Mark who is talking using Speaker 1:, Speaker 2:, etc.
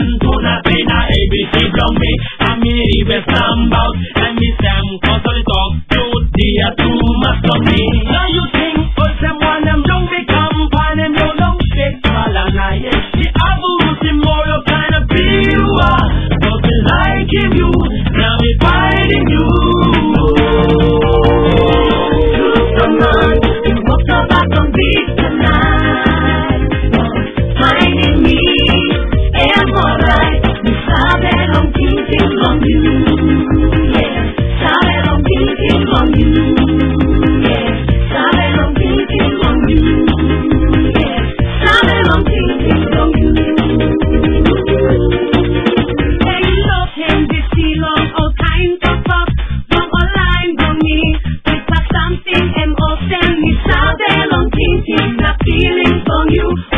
Speaker 1: not say na ABC from me. I mean the best about and me Sam the talk to too much of me. Now you think you.